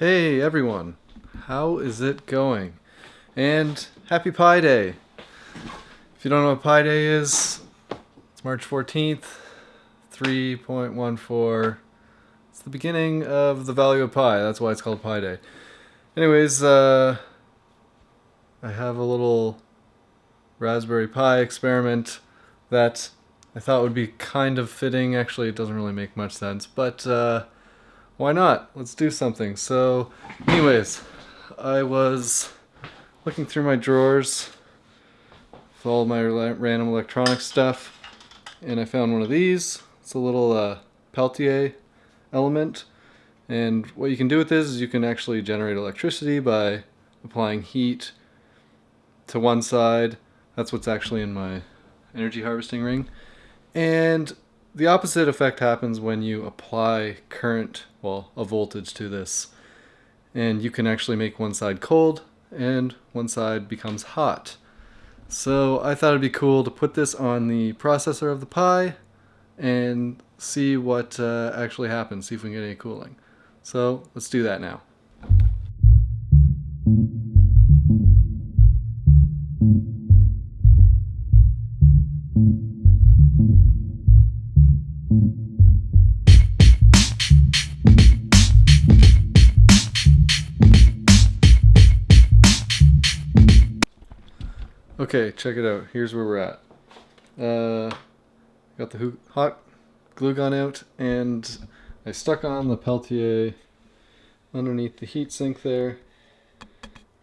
Hey everyone, how is it going? And happy Pi Day! If you don't know what Pi Day is, it's March 14th, 3.14. It's the beginning of the value of pi, that's why it's called Pi Day. Anyways, uh, I have a little Raspberry Pi experiment that I thought would be kind of fitting. Actually, it doesn't really make much sense, but uh, why not? Let's do something. So, anyways, I was looking through my drawers with all my random electronic stuff, and I found one of these. It's a little uh, Peltier element, and what you can do with this is you can actually generate electricity by applying heat to one side. That's what's actually in my energy harvesting ring. And the opposite effect happens when you apply current, well, a voltage to this. And you can actually make one side cold and one side becomes hot. So I thought it'd be cool to put this on the processor of the Pi and see what uh, actually happens, see if we can get any cooling. So let's do that now. Okay, check it out. Here's where we're at. Uh, got the hot glue gun out and I stuck on the Peltier underneath the heatsink there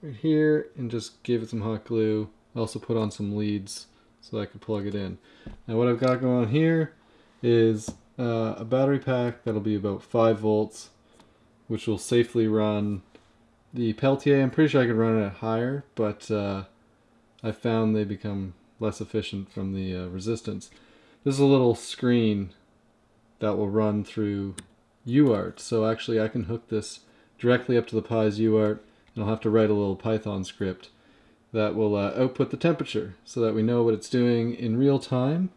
right here and just gave it some hot glue. I also put on some leads so I could plug it in. Now what I've got going on here is uh, a battery pack that'll be about 5 volts which will safely run the Peltier. I'm pretty sure I could run it higher but uh, I found they become less efficient from the uh, resistance. This is a little screen that will run through UART. So actually I can hook this directly up to the Pi's UART and I'll have to write a little Python script that will uh, output the temperature so that we know what it's doing in real time.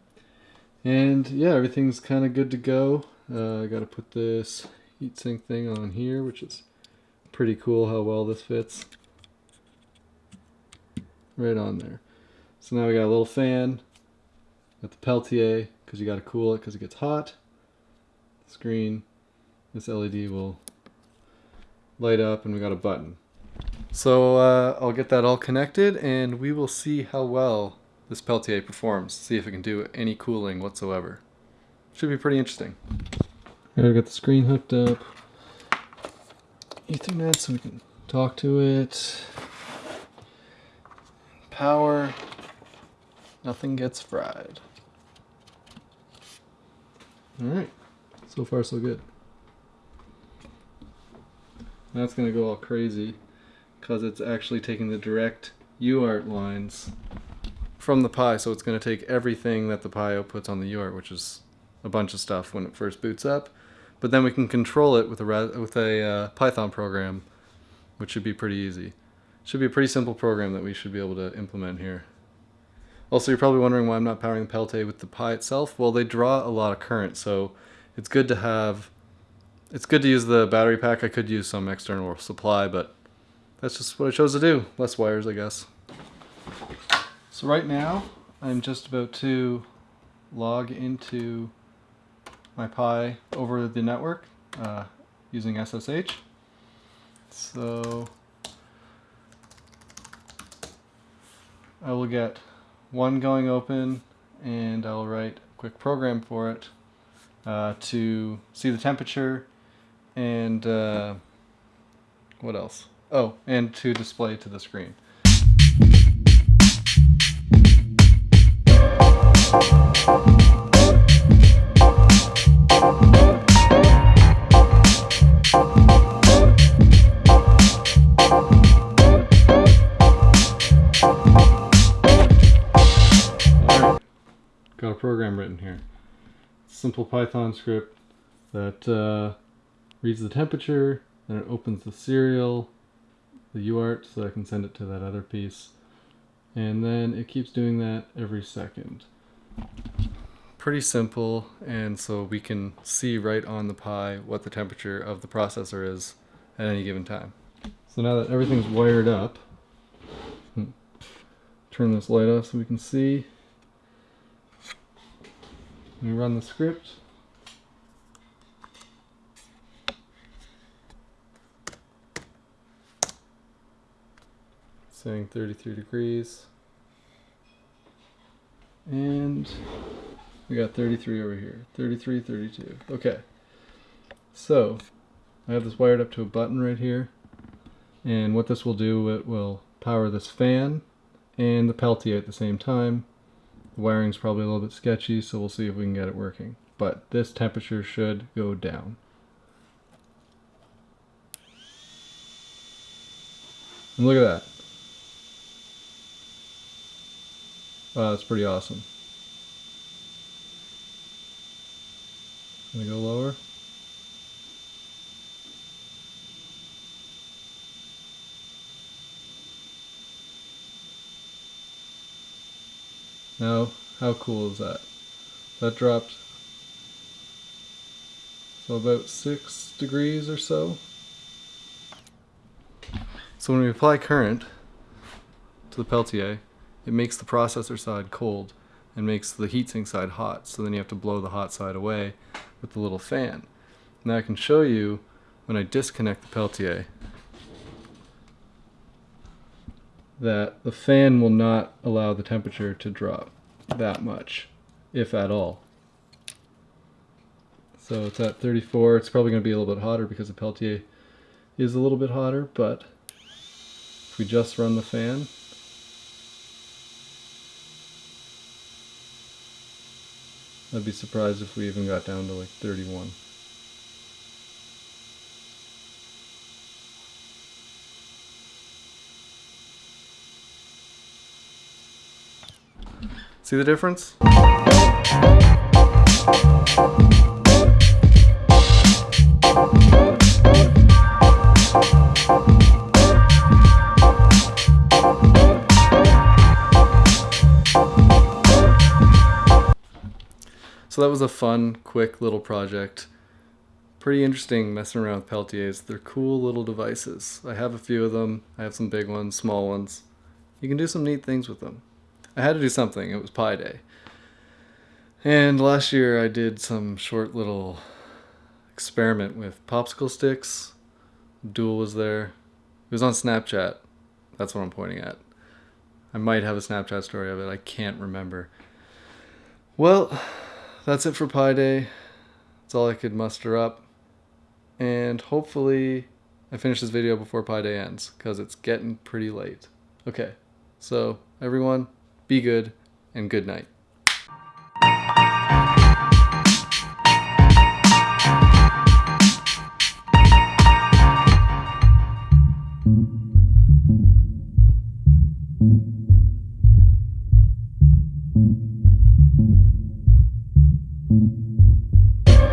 And yeah, everything's kind of good to go. Uh, I got to put this heatsink thing on here, which is pretty cool how well this fits. Right on there. So now we got a little fan, got the Peltier, because you got to cool it because it gets hot screen, this LED will light up and we got a button. So uh, I'll get that all connected and we will see how well this Peltier performs, see if it can do any cooling whatsoever. Should be pretty interesting. I Gotta the screen hooked up. Ethernet so we can talk to it. Power. Nothing gets fried. Alright. So far, so good. That's going to go all crazy because it's actually taking the direct UART lines from the Pi. So it's going to take everything that the Pi outputs on the UART, which is a bunch of stuff when it first boots up. But then we can control it with a, with a uh, Python program, which should be pretty easy. Should be a pretty simple program that we should be able to implement here. Also, you're probably wondering why I'm not powering the Peltier with the Pi itself. Well, they draw a lot of current, so it's good to have it's good to use the battery pack. I could use some external supply, but that's just what I chose to do. Less wires, I guess. So right now, I'm just about to log into my Pi over the network uh, using SSH. So I will get one going open and I'll write a quick program for it uh, to see the temperature and uh, what else? Oh, and to display to the screen. Program written here simple Python script that uh, reads the temperature, then it opens the serial, the UART, so I can send it to that other piece. And then it keeps doing that every second. Pretty simple, and so we can see right on the Pi what the temperature of the processor is at any given time. So now that everything's wired up, turn this light off so we can see. We run the script. Saying 33 degrees. And we got 33 over here. 33, 32. Okay. So, I have this wired up to a button right here. And what this will do, it will power this fan and the Peltier at the same time. Wiring's probably a little bit sketchy, so we'll see if we can get it working. But this temperature should go down. And look at that. Wow, that's pretty awesome. Gonna go lower. Now, how cool is that? That dropped so about six degrees or so. So when we apply current to the Peltier, it makes the processor side cold and makes the heatsink side hot. So then you have to blow the hot side away with the little fan. Now I can show you when I disconnect the Peltier that the fan will not allow the temperature to drop that much, if at all. So it's at 34. It's probably going to be a little bit hotter because the Peltier is a little bit hotter, but if we just run the fan, I'd be surprised if we even got down to like 31. See the difference? So that was a fun, quick little project. Pretty interesting messing around with Peltiers. They're cool little devices. I have a few of them. I have some big ones, small ones. You can do some neat things with them. I had to do something. It was Pi Day. And last year I did some short little experiment with popsicle sticks. Duel was there. It was on Snapchat. That's what I'm pointing at. I might have a Snapchat story of it. I can't remember. Well, that's it for Pi Day. That's all I could muster up. And hopefully I finish this video before Pi Day ends because it's getting pretty late. Okay, so everyone, be good, and good night.